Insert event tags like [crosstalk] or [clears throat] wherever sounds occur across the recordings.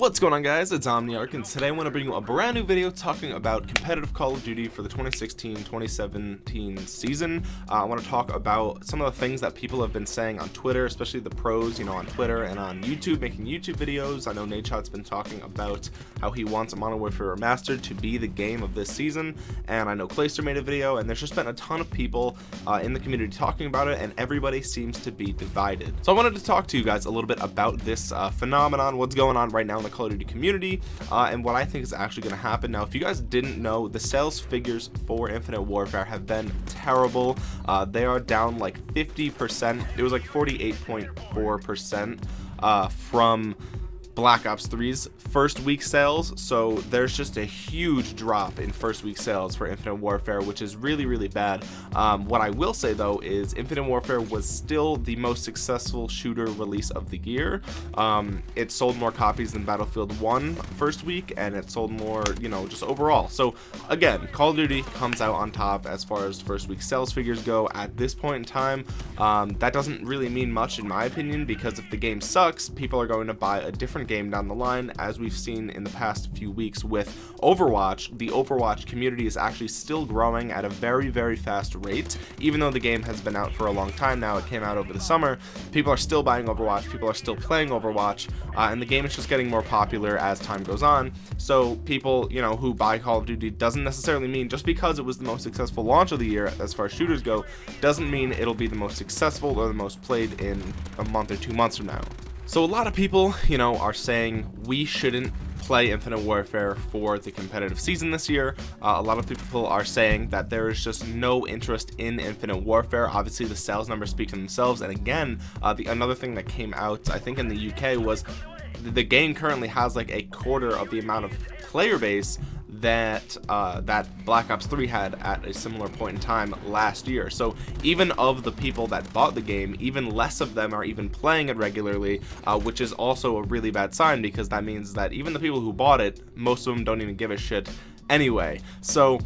What's going on guys, it's Omniarch and today I want to bring you a brand new video talking about competitive Call of Duty for the 2016-2017 season. Uh, I want to talk about some of the things that people have been saying on Twitter, especially the pros, you know, on Twitter and on YouTube, making YouTube videos. I know Nadeshot's been talking about how he wants a Modern Warfare Remastered to be the game of this season, and I know Clayster made a video, and there's just been a ton of people uh, in the community talking about it, and everybody seems to be divided. So I wanted to talk to you guys a little bit about this uh, phenomenon, what's going on right now in the Call of Duty community uh, and what I think is actually going to happen. Now if you guys didn't know the sales figures for Infinite Warfare have been terrible. Uh, they are down like 50% it was like 48.4% uh, from Black Ops 3's first week sales so there's just a huge drop in first week sales for Infinite Warfare which is really really bad. Um, what I will say though is Infinite Warfare was still the most successful shooter release of the year. Um, it sold more copies than Battlefield 1 first week and it sold more you know just overall. So again Call of Duty comes out on top as far as first week sales figures go. At this point in time um, that doesn't really mean much in my opinion because if the game sucks people are going to buy a different game down the line as we've seen in the past few weeks with Overwatch. The Overwatch community is actually still growing at a very very fast rate. Even though the game has been out for a long time now it came out over the summer people are still buying Overwatch people are still playing Overwatch uh, and the game is just getting more popular as time goes on. So people you know who buy Call of Duty doesn't necessarily mean just because it was the most successful launch of the year as far as shooters go doesn't mean it'll be the most successful or the most played in a month or two months from now so a lot of people, you know, are saying we shouldn't play Infinite Warfare for the competitive season this year. Uh, a lot of people are saying that there is just no interest in Infinite Warfare. Obviously, the sales numbers speak for themselves. And again, uh, the another thing that came out, I think in the UK, was the game currently has like a quarter of the amount of player base that uh, that Black Ops 3 had at a similar point in time last year. So even of the people that bought the game, even less of them are even playing it regularly, uh, which is also a really bad sign because that means that even the people who bought it, most of them don't even give a shit anyway. So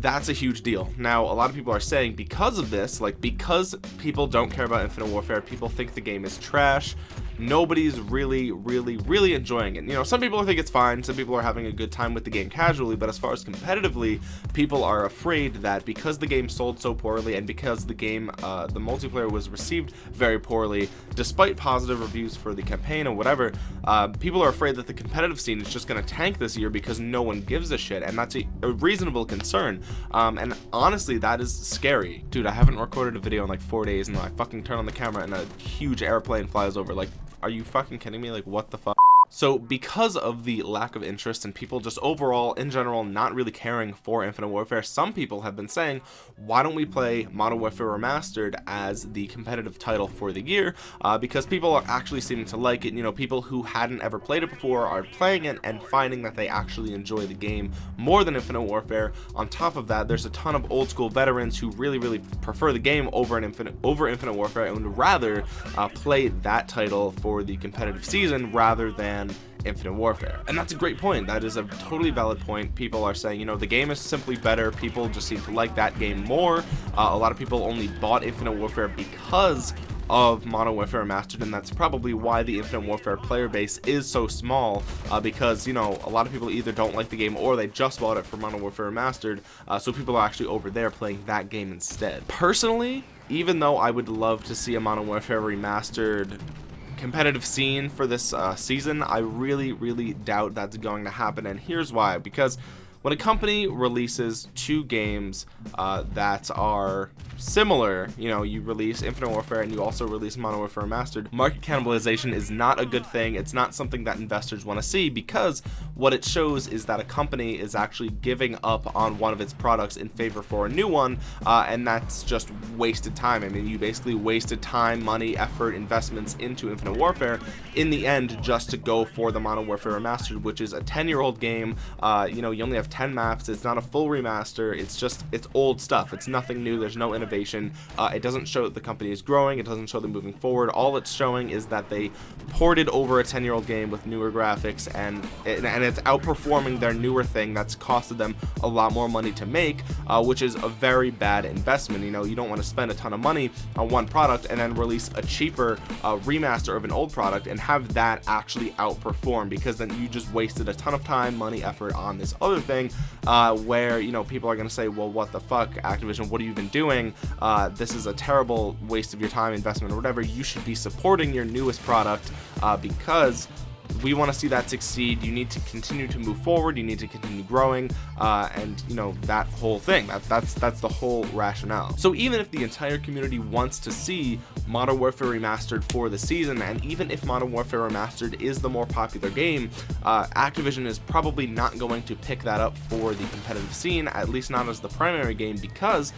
that's a huge deal now a lot of people are saying because of this like because people don't care about infinite warfare people think the game is trash nobody's really really really enjoying it. You know some people think it's fine some people are having a good time with the game casually but as far as competitively people are afraid that because the game sold so poorly and because the game uh, the multiplayer was received very poorly despite positive reviews for the campaign or whatever uh, people are afraid that the competitive scene is just going to tank this year because no one gives a shit and that's a, a reasonable concern. Um, and honestly that is scary. Dude I haven't recorded a video in like four days and I fucking turn on the camera and a huge airplane flies over like are you fucking kidding me? Like what the fuck so because of the lack of interest and people just overall in general not really caring for infinite warfare some people have been saying why don't we play modern warfare remastered as the competitive title for the year? Uh, because people are actually seeming to like it. You know people who hadn't ever played it before are playing it and finding that they actually enjoy the game more than infinite warfare. On top of that there's a ton of old school veterans who really really prefer the game over an infinite over infinite warfare and would rather uh, play that title for the competitive season rather than than Infinite Warfare. And that's a great point. That is a totally valid point. People are saying, you know, the game is simply better. People just seem to like that game more. Uh, a lot of people only bought Infinite Warfare because of Modern Warfare Remastered, and that's probably why the Infinite Warfare player base is so small, uh, because, you know, a lot of people either don't like the game or they just bought it for Modern Warfare Remastered, uh, so people are actually over there playing that game instead. Personally, even though I would love to see a Modern Warfare Remastered competitive scene for this uh, season, I really, really doubt that's going to happen. And here's why. Because when a company releases two games uh, that are similar you know you release infinite warfare and you also release modern warfare Mastered, market cannibalization is not a good thing. It's not something that investors want to see because what it shows is that a company is actually giving up on one of its products in favor for a new one uh, and that's just wasted time. I mean you basically wasted time money effort investments into infinite warfare in the end just to go for the modern warfare remastered which is a 10 year old game. Uh, you know you only have 10 maps it's not a full remaster it's just it's old stuff it's nothing new there's no innovation. Uh, it doesn't show that the company is growing it doesn't show them moving forward all it's showing is that they ported over a 10 year old game with newer graphics and and it's outperforming their newer thing that's costed them a lot more money to make uh, which is a very bad investment you know you don't want to spend a ton of money on one product and then release a cheaper uh, remaster of an old product and have that actually outperform because then you just wasted a ton of time money effort on this other thing uh, where you know people are gonna say well what the fuck Activision what have you been doing? Uh, this is a terrible waste of your time investment or whatever. You should be supporting your newest product uh, because we want to see that succeed. You need to continue to move forward. You need to continue growing uh, and you know that whole thing. That that's that's the whole rationale. So even if the entire community wants to see modern warfare remastered for the season and even if modern warfare remastered is the more popular game uh, activision is probably not going to pick that up for the competitive scene at least not as the primary game because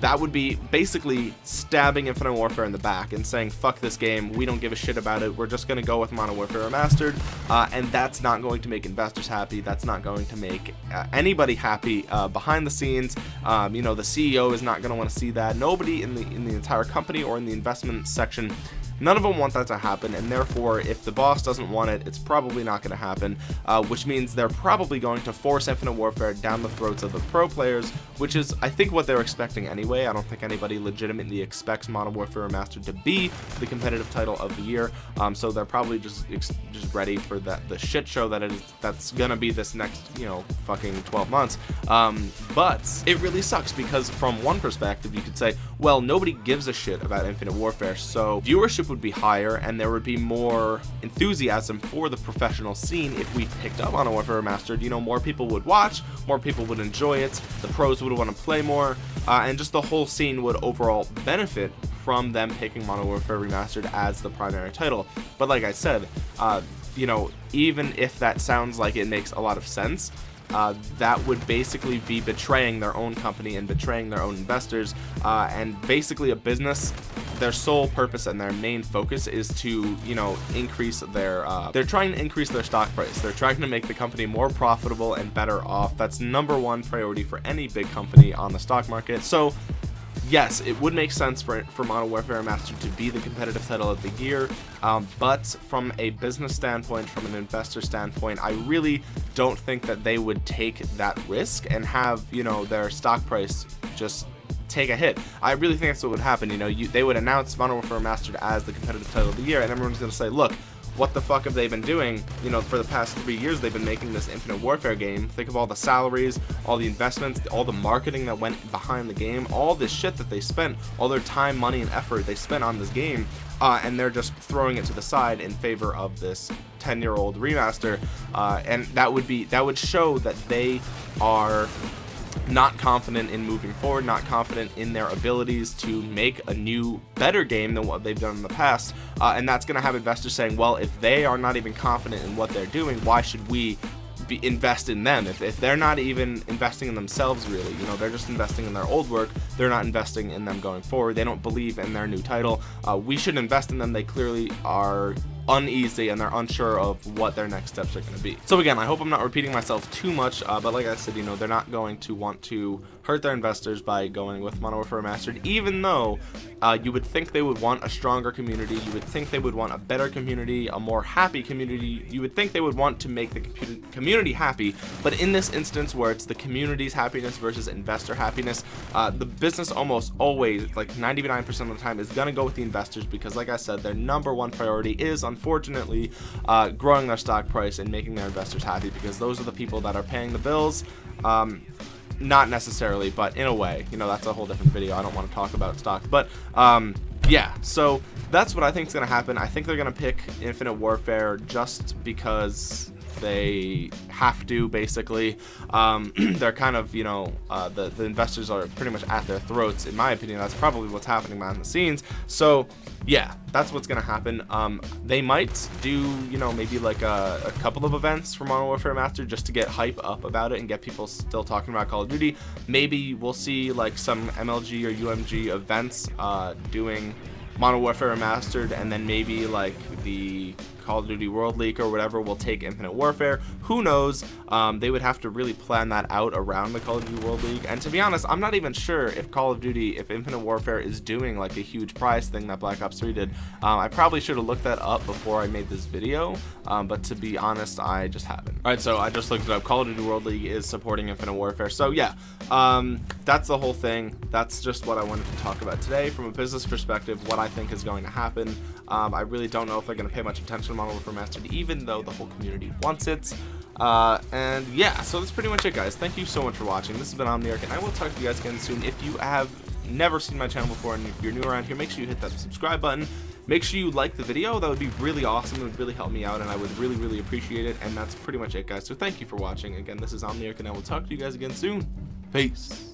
that would be basically stabbing Infinite Warfare in the back and saying, fuck this game, we don't give a shit about it, we're just to go with Modern Warfare Remastered, uh, and that's not going to make investors happy, that's not going to make uh, anybody happy uh, behind the scenes, um, you know, the CEO is not to want to see that, nobody in the, in the entire company or in the investment section None of them want that to happen, and therefore, if the boss doesn't want it, it's probably not going to happen, uh, which means they're probably going to force Infinite Warfare down the throats of the pro players, which is, I think, what they're expecting anyway. I don't think anybody legitimately expects Modern Warfare Remastered to be the competitive title of the year, um, so they're probably just just ready for that the shit show that is that's gonna be this next, you know, fucking 12 months. Um, but it really sucks because from one perspective, you could say, well, nobody gives a shit about Infinite Warfare, so viewership would be higher and there would be more enthusiasm for the professional scene if we picked up on Warfare Remastered. You know, more people would watch, more people would enjoy it, the pros would want to play more, uh, and just the whole scene would overall benefit from them picking Modern Warfare Remastered as the primary title. But like I said, uh, you know, even if that sounds like it makes a lot of sense, uh, that would basically be betraying their own company and betraying their own investors. Uh, and basically a business their sole purpose and their main focus is to you know increase their uh, they're trying to increase their stock price. They're trying to make the company more profitable and better off. That's number one priority for any big company on the stock market. So yes, it would make sense for, for Modern Warfare Master to be the competitive title of the year, um, but from a business standpoint, from an investor standpoint, I really don't think that they would take that risk and have, you know, their stock price just take a hit. I really think that's what would happen. You know, you, they would announce Modern Warfare Mastered as the competitive title of the year, and everyone's going to say, look, what the fuck have they been doing? You know, for the past three years, they've been making this Infinite Warfare game. Think of all the salaries, all the investments, all the marketing that went behind the game, all this shit that they spent, all their time, money, and effort they spent on this game, uh, and they're just throwing it to the side in favor of this 10-year-old remaster. Uh, and that would be that would show that they are not confident in moving forward, not confident in their abilities to make a new, better game than what they've done in the past. Uh, and that's going to have investors saying, well, if they are not even confident in what they're doing, why should we be, invest in them if, if they're not even investing in themselves really you know they're just investing in their old work they're not investing in them going forward they don't believe in their new title uh, we should invest in them they clearly are uneasy and they're unsure of what their next steps are going to be. So again, I hope I'm not repeating myself too much, uh, but like I said, you know, they're not going to want to hurt their investors by going with Modern Warfare Remastered, even though uh, you would think they would want a stronger community, you would think they would want a better community, a more happy community, you would think they would want to make the community happy, but in this instance where it's the community's happiness versus investor happiness, uh, the business almost always, like 99% of the time, is going to go with the investors because like I said, their number one priority is unfortunately uh, growing their stock price and making their investors happy because those are the people that are paying the bills. Um, not necessarily but in a way. You know that's a whole different video. I don't want to talk about stocks but um, yeah. So that's what I think is gonna happen. I think they're gonna pick Infinite Warfare just because they have to basically. Um, [clears throat] they're kind of you know uh, the the investors are pretty much at their throats in my opinion. That's probably what's happening behind the scenes. So yeah that's what's gonna happen. Um, they might do you know maybe like a, a, couple of events for Modern Warfare Master just to get hype up about it and get people still talking about Call of Duty. Maybe we'll see like some MLG or UMG events uh, doing Modern Warfare Remastered and then maybe like the Call of Duty World League or whatever will take Infinite Warfare. Who knows? Um, they would have to really plan that out around the Call of Duty World League. And to be honest, I'm not even sure if Call of Duty, if Infinite Warfare is doing like a huge prize thing that Black Ops 3 did. Um, I probably should have looked that up before I made this video, um, but to be honest, I just haven't. All right, so I just looked it up. Call of Duty World League is supporting Infinite Warfare. So yeah, um, that's the whole thing. That's just what I wanted to talk about today from a business perspective, what I think is going to happen. Um, I really don't know if they're going to pay much attention Modern Warfare even though the whole community wants it. Uh, and yeah, so that's pretty much it, guys. Thank you so much for watching. This has been Omniarch, and I will talk to you guys again soon. If you have never seen my channel before and if you're new around here, make sure you hit that subscribe button. Make sure you like the video. That would be really awesome. It would really help me out, and I would really, really appreciate it. And that's pretty much it, guys. So thank you for watching. Again, this is Omniarch, and I will talk to you guys again soon. Peace.